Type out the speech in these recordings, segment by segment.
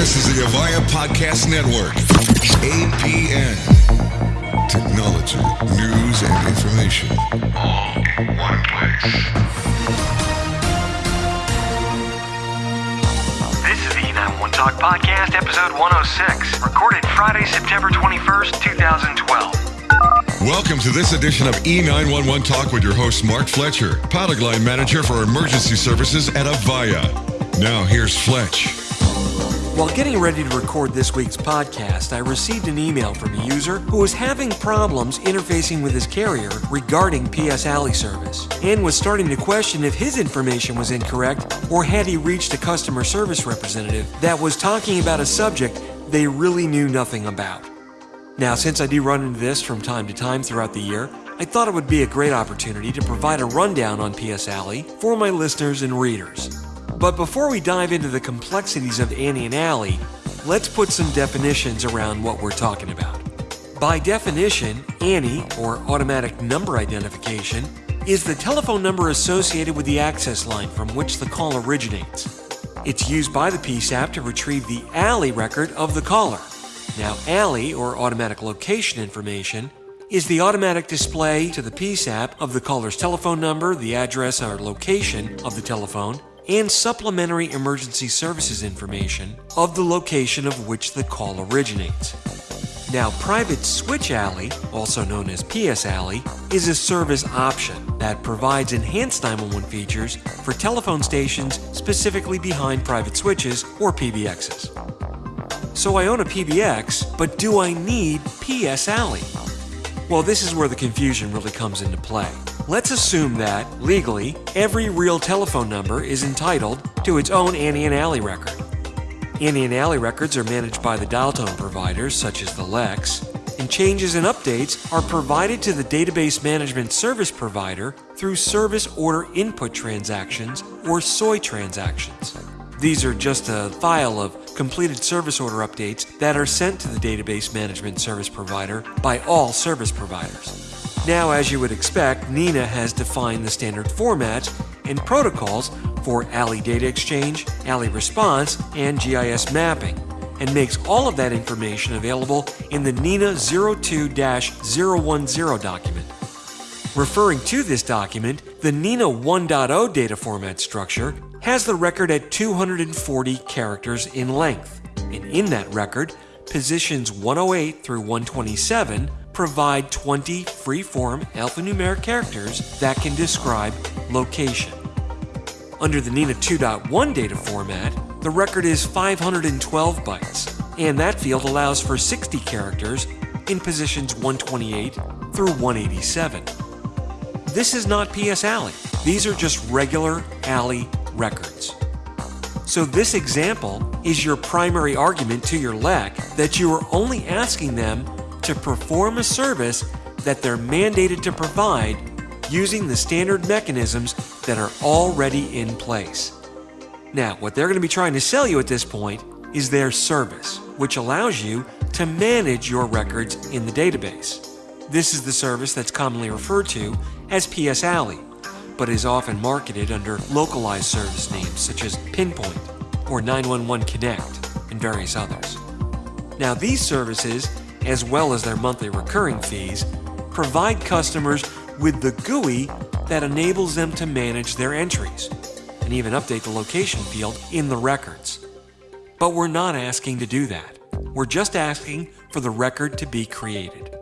This is the Avaya Podcast Network. APN. Technology, news, and information. All in one place. This is the E911 Talk Podcast, episode 106, recorded Friday, September 21st, 2012. Welcome to this edition of E911 Talk with your host, Mark Fletcher, product line manager for emergency services at Avaya. Now, here's Fletch. While getting ready to record this week's podcast, I received an email from a user who was having problems interfacing with his carrier regarding PS ALI service and was starting to question if his information was incorrect or had he reached a customer service representative that was talking about a subject they really knew nothing about. Now, since I do run into this from time to time throughout the year, I thought it would be a great opportunity to provide a rundown on PS ALI for my listeners and readers. But before we dive into the complexities of ANI and ALI, let's put some definitions around what we're talking about. By definition, ANI, or automatic number identification, is the telephone number associated with the access line from which the call originates. It's used by the PSAP to retrieve the ALI record of the caller. Now, ALI, or automatic location information, is the automatic display to the PSAP of the caller's telephone number, the address or location of the telephone, and supplementary emergency services information of the location of which the call originates. Now, Private Switch ALI, also known as PS ALI, is a service option that provides enhanced 911 features for telephone stations specifically behind private switches or PBXs. So I own a PBX, but do I need PS ALI? Well, this is where the confusion really comes into play. Let's assume that, legally, every real telephone number is entitled to its own ANI and ALI record. ANI and ALI records are managed by the dial tone providers, such as the LECs, and changes and updates are provided to the database management service provider through service order input transactions or SOI transactions. These are just a file of completed service order updates that are sent to the database management service provider by all service providers. Now, as you would expect, NENA has defined the standard formats and protocols for ALI data exchange, ALI response, and GIS mapping, and makes all of that information available in the NENA 02-010 document. Referring to this document, the NENA 1.0 data format structure has the record at 240 characters in length, and in that record, positions 108 through 127 provide 20 free-form alphanumeric characters that can describe location. Under the NENA 2.1 data format, the record is 512 bytes, and that field allows for 60 characters in positions 128 through 187. This is not PS ALI. These are just regular ALI records. So this example is your primary argument to your LEC that you are only asking them to perform a service that they're mandated to provide using the standard mechanisms that are already in place. Now, what they're going to be trying to sell you at this point is their service, which allows you to manage your records in the database. This is the service that's commonly referred to as PS ALI but is often marketed under localized service names such as Pinpoint or 911 Connect and various others. Now, these services, as well as their monthly recurring fees, provide customers with the GUI that enables them to manage their entries and even update the location field in the records. But we're not asking to do that. We're just asking for the record to be created.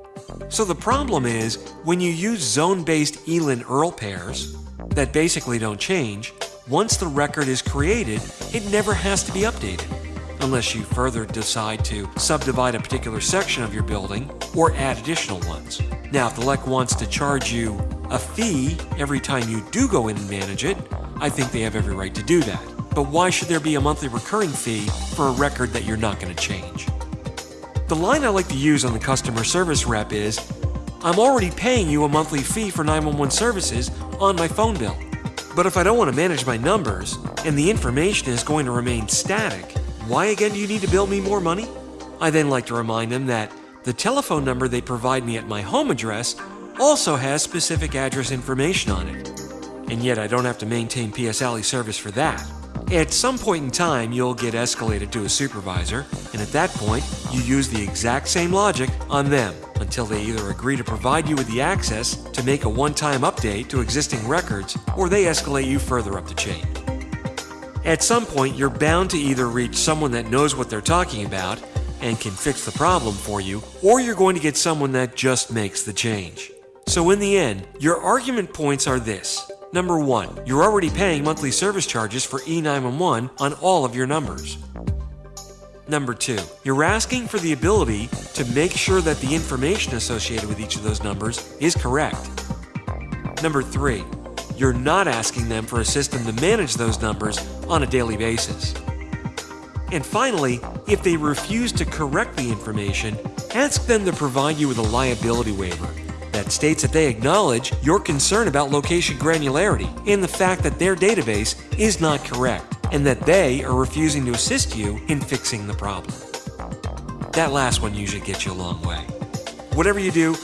So the problem is when you use zone based ELIN ERL pairs, that basically don't change, once the record is created, it never has to be updated, unless you further decide to subdivide a particular section of your building or add additional ones. Now, if the LEC wants to charge you a fee every time you do go in and manage it, I think they have every right to do that. But why should there be a monthly recurring fee for a record that you're not going to change? The line I like to use on the customer service rep is I'm already paying you a monthly fee for 911 services on my phone bill. But if I don't want to manage my numbers, and the information is going to remain static, why again do you need to bill me more money? I then like to remind them that the telephone number they provide me at my home address also has specific address information on it. And yet I don't have to maintain PS ALI service for that. At some point in time, you'll get escalated to a supervisor, and at that point, you use the exact same logic on them until they either agree to provide you with the access to make a one time update to existing records or they escalate you further up the chain. At some point, you're bound to either reach someone that knows what they're talking about and can fix the problem for you, or you're going to get someone that just makes the change. So, in the end, your argument points are this. Number one, you're already paying monthly service charges for E911 on all of your numbers. Number two, you're asking for the ability to make sure that the information associated with each of those numbers is correct. Number three, you're not asking them for a system to manage those numbers on a daily basis. And finally, if they refuse to correct the information, ask them to provide you with a liability waiver that states that they acknowledge your concern about location granularity and the fact that their database is not correct and that they are refusing to assist you in fixing the problem. That last one usually gets you a long way. Whatever you do,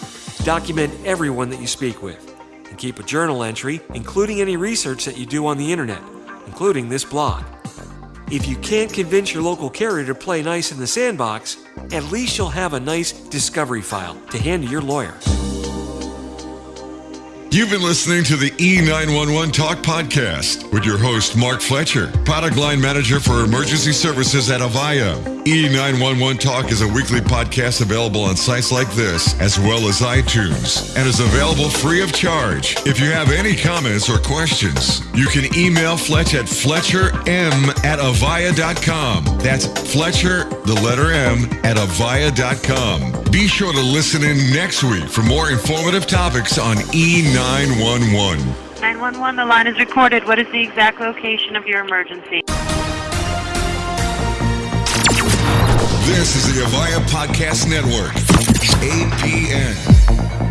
document everyone that you speak with and keep a journal entry, including any research that you do on the internet, including this blog. If you can't convince your local carrier to play nice in the sandbox, at least you'll have a nice discovery file to hand to your lawyer. You've been listening to the E911 Talk podcast with your host, Mark Fletcher, product line manager for emergency services at Avaya. E911 Talk is a weekly podcast available on sites like this, as well as iTunes, and is available free of charge. If you have any comments or questions, you can email Fletch at fletcherm at avaya.com. That's Fletcher, the letter M, at avaya.com. Be sure to listen in next week for more informative topics on E911. 911, the line is recorded. What is the exact location of your emergency? This is the Avaya Podcast Network, APN.